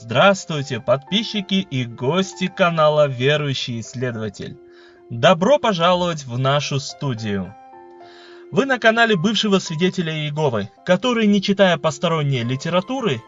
Здравствуйте, подписчики и гости канала Верующий Исследователь. Добро пожаловать в нашу студию. Вы на канале бывшего свидетеля Иеговы, который, не читая посторонней литературы,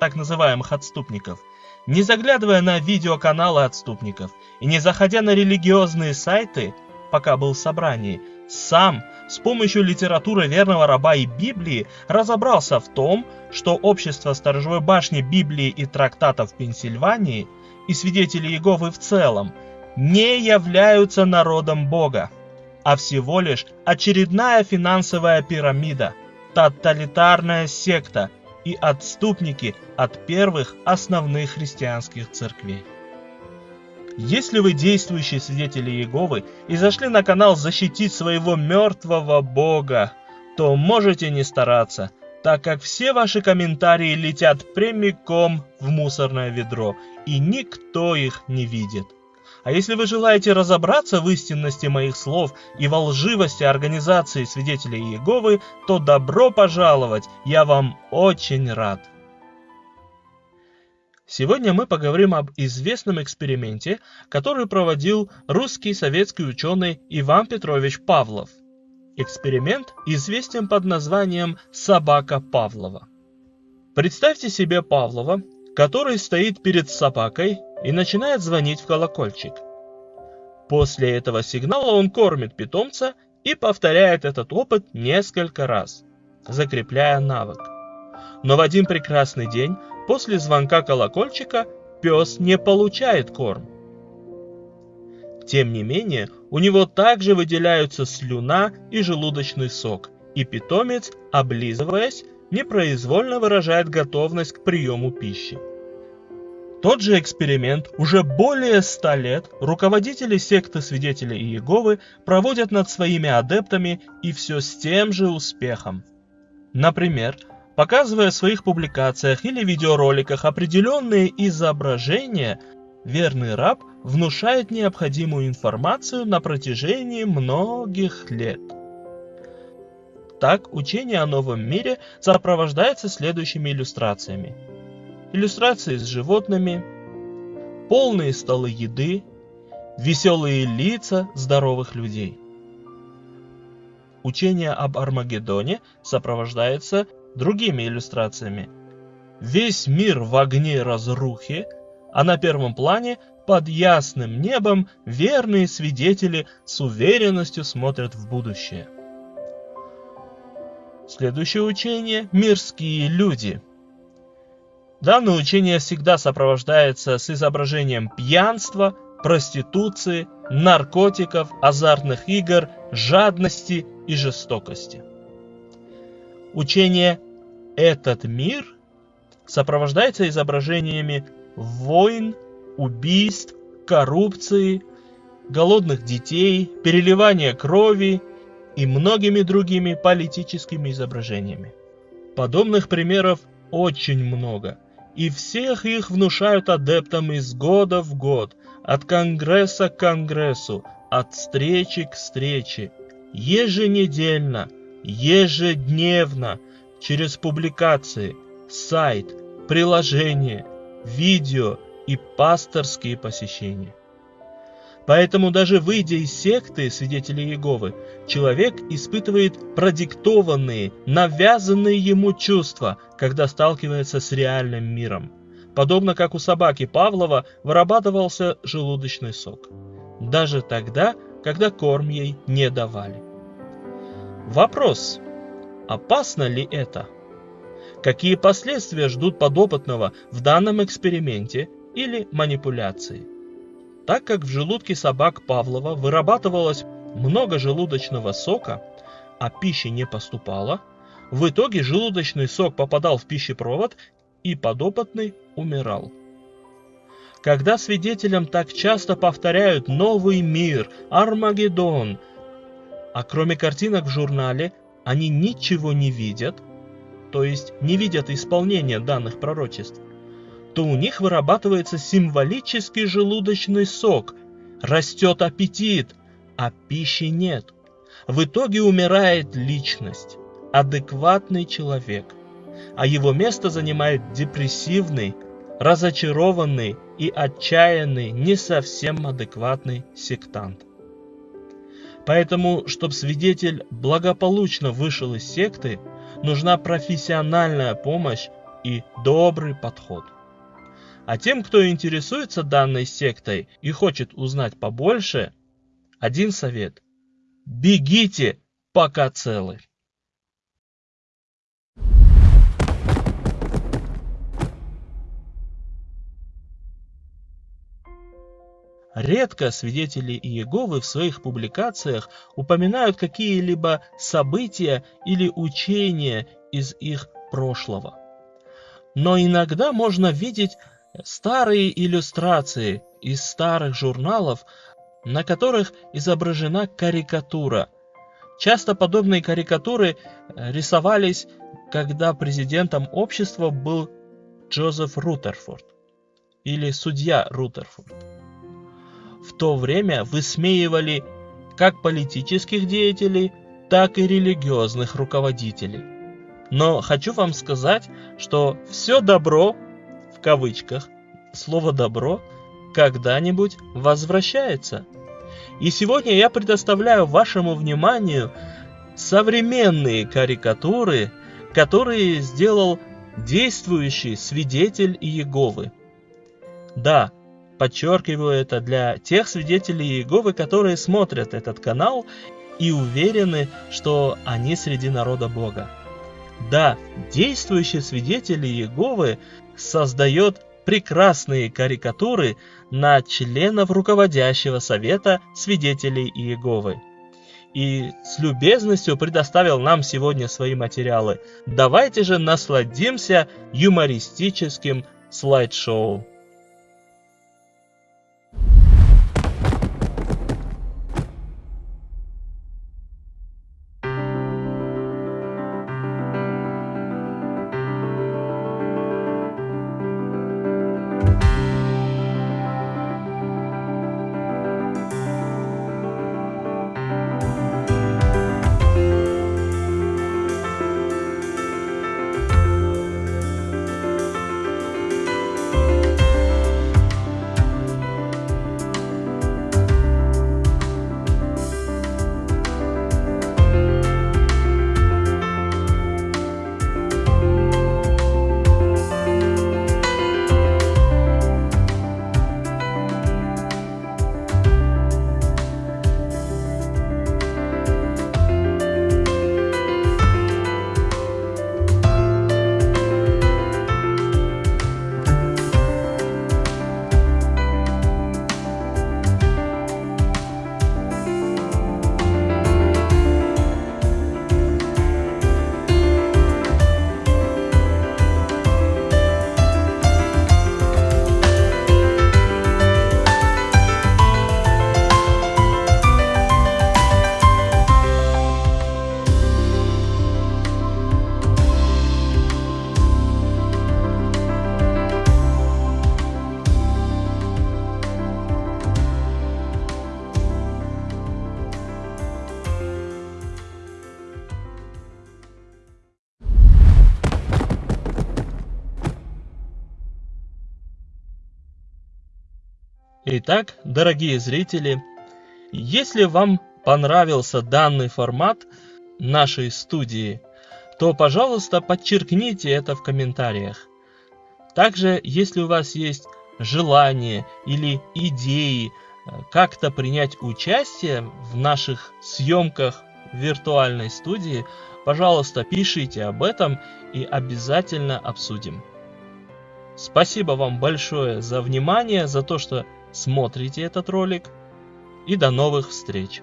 так называемых отступников, не заглядывая на видеоканалы отступников и не заходя на религиозные сайты, пока был в собрании, сам с помощью литературы верного раба и Библии разобрался в том, что общество сторожевой башни Библии и трактатов Пенсильвании и свидетели Иеговы в целом не являются народом Бога, а всего лишь очередная финансовая пирамида, тоталитарная секта и отступники от первых основных христианских церквей. Если вы действующие свидетели Иеговы и зашли на канал защитить своего мертвого Бога, то можете не стараться, так как все ваши комментарии летят прямиком в мусорное ведро, и никто их не видит. А если вы желаете разобраться в истинности моих слов и во лживости организации свидетелей Иеговы, то добро пожаловать, я вам очень рад. Сегодня мы поговорим об известном эксперименте, который проводил русский советский ученый Иван Петрович Павлов. Эксперимент известен под названием «Собака Павлова». Представьте себе Павлова, который стоит перед собакой и начинает звонить в колокольчик. После этого сигнала он кормит питомца и повторяет этот опыт несколько раз, закрепляя навык. Но в один прекрасный день После звонка колокольчика пес не получает корм. Тем не менее, у него также выделяются слюна и желудочный сок, и питомец, облизываясь, непроизвольно выражает готовность к приему пищи. Тот же эксперимент уже более ста лет руководители секты свидетелей Иеговы проводят над своими адептами и все с тем же успехом. Например, Показывая в своих публикациях или видеороликах определенные изображения, верный раб внушает необходимую информацию на протяжении многих лет. Так, учение о новом мире сопровождается следующими иллюстрациями. Иллюстрации с животными, полные столы еды, веселые лица здоровых людей. Учение об Армагеддоне сопровождается другими иллюстрациями. Весь мир в огне разрухи, а на первом плане под ясным небом верные свидетели с уверенностью смотрят в будущее. Следующее учение – мирские люди. Данное учение всегда сопровождается с изображением пьянства, проституции, наркотиков, азартных игр, жадности и жестокости. Учение этот мир сопровождается изображениями войн, убийств, коррупции, голодных детей, переливания крови и многими другими политическими изображениями. Подобных примеров очень много, и всех их внушают адептам из года в год, от конгресса к конгрессу, от встречи к встрече, еженедельно, ежедневно, через публикации, сайт, приложения, видео и пасторские посещения. Поэтому даже выйдя из секты свидетелей Иеговы, человек испытывает продиктованные, навязанные ему чувства, когда сталкивается с реальным миром. Подобно как у собаки Павлова вырабатывался желудочный сок. Даже тогда, когда корм ей не давали. Вопрос. Опасно ли это? Какие последствия ждут подопытного в данном эксперименте или манипуляции? Так как в желудке собак Павлова вырабатывалось много желудочного сока, а пищи не поступало, в итоге желудочный сок попадал в пищепровод и подопытный умирал. Когда свидетелям так часто повторяют «Новый мир», «Армагеддон», а кроме картинок в журнале они ничего не видят, то есть не видят исполнения данных пророчеств, то у них вырабатывается символический желудочный сок, растет аппетит, а пищи нет. В итоге умирает личность, адекватный человек, а его место занимает депрессивный, разочарованный и отчаянный, не совсем адекватный сектант. Поэтому, чтобы свидетель благополучно вышел из секты, нужна профессиональная помощь и добрый подход. А тем, кто интересуется данной сектой и хочет узнать побольше, один совет. Бегите, пока целы. Редко свидетели Иеговы в своих публикациях упоминают какие-либо события или учения из их прошлого. Но иногда можно видеть старые иллюстрации из старых журналов, на которых изображена карикатура. Часто подобные карикатуры рисовались, когда президентом общества был Джозеф Рутерфорд или судья Рутерфорд то время высмеивали как политических деятелей, так и религиозных руководителей. Но хочу вам сказать, что все добро, в кавычках, слово добро, когда-нибудь возвращается. И сегодня я предоставляю вашему вниманию современные карикатуры, которые сделал действующий свидетель Иеговы. Да, Подчеркиваю это для тех свидетелей Иеговы, которые смотрят этот канал и уверены, что они среди народа Бога. Да, действующий свидетель Иеговы создает прекрасные карикатуры на членов руководящего совета свидетелей Иеговы. И с любезностью предоставил нам сегодня свои материалы. Давайте же насладимся юмористическим слайд-шоу. Итак, дорогие зрители, если вам понравился данный формат нашей студии, то, пожалуйста, подчеркните это в комментариях. Также, если у вас есть желание или идеи э, как-то принять участие в наших съемках виртуальной студии, пожалуйста, пишите об этом и обязательно обсудим. Спасибо вам большое за внимание, за то, что смотрите этот ролик. И до новых встреч!